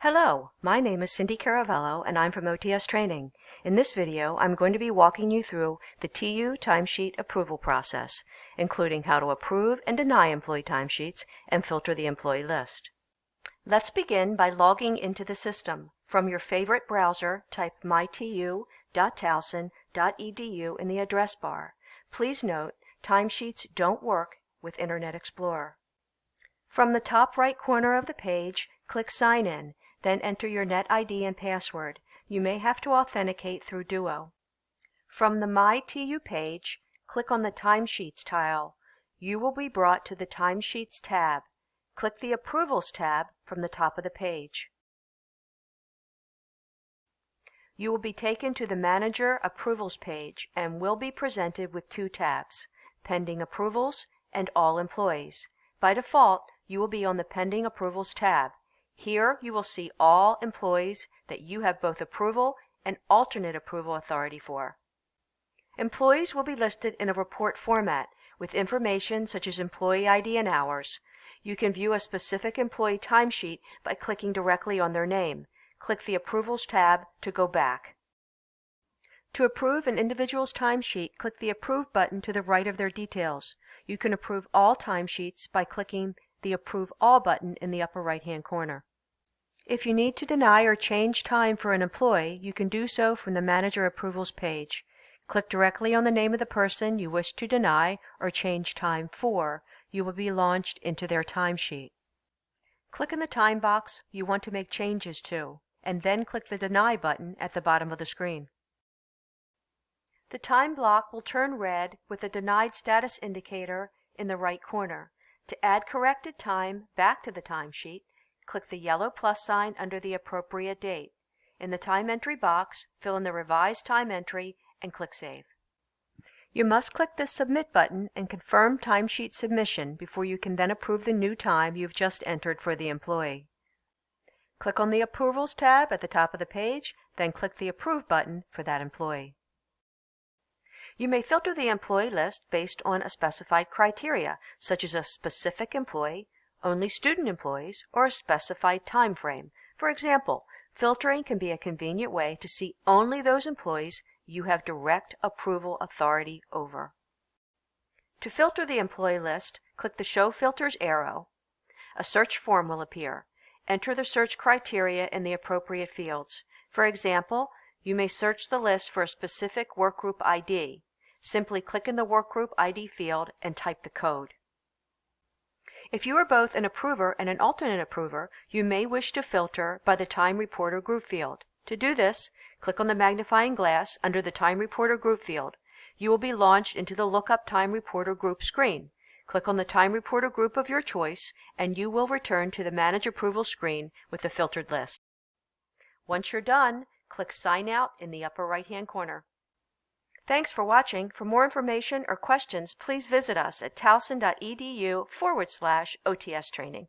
Hello, my name is Cindy Caravello and I'm from OTS Training. In this video, I'm going to be walking you through the TU timesheet approval process, including how to approve and deny employee timesheets and filter the employee list. Let's begin by logging into the system. From your favorite browser, type mytu.towson.edu in the address bar. Please note, timesheets don't work with Internet Explorer. From the top right corner of the page, click Sign In then enter your NetID and password. You may have to authenticate through Duo. From the My TU page, click on the Timesheets tile. You will be brought to the Timesheets tab. Click the Approvals tab from the top of the page. You will be taken to the Manager Approvals page and will be presented with two tabs, Pending Approvals and All Employees. By default, you will be on the Pending Approvals tab. Here you will see all employees that you have both approval and alternate approval authority for. Employees will be listed in a report format with information such as employee ID and hours. You can view a specific employee timesheet by clicking directly on their name. Click the Approvals tab to go back. To approve an individual's timesheet, click the Approve button to the right of their details. You can approve all timesheets by clicking the Approve All button in the upper right-hand corner. If you need to deny or change time for an employee, you can do so from the Manager Approvals page. Click directly on the name of the person you wish to deny or change time for. You will be launched into their timesheet. Click in the time box you want to make changes to, and then click the Deny button at the bottom of the screen. The time block will turn red with a denied status indicator in the right corner. To add corrected time back to the timesheet, click the yellow plus sign under the appropriate date. In the time entry box, fill in the revised time entry and click Save. You must click the Submit button and confirm timesheet submission before you can then approve the new time you've just entered for the employee. Click on the Approvals tab at the top of the page, then click the Approve button for that employee. You may filter the employee list based on a specified criteria, such as a specific employee, only student employees, or a specified time frame. For example, filtering can be a convenient way to see only those employees you have direct approval authority over. To filter the employee list, click the Show Filters arrow. A search form will appear. Enter the search criteria in the appropriate fields. For example, you may search the list for a specific workgroup ID. Simply click in the workgroup ID field and type the code. If you are both an approver and an alternate approver, you may wish to filter by the Time Reporter group field. To do this, click on the magnifying glass under the Time Reporter group field. You will be launched into the Lookup Time Reporter group screen. Click on the Time Reporter group of your choice, and you will return to the Manage Approval screen with the filtered list. Once you're done, click Sign Out in the upper right-hand corner. Thanks for watching. For more information or questions, please visit us at towson.edu forward slash OTS training.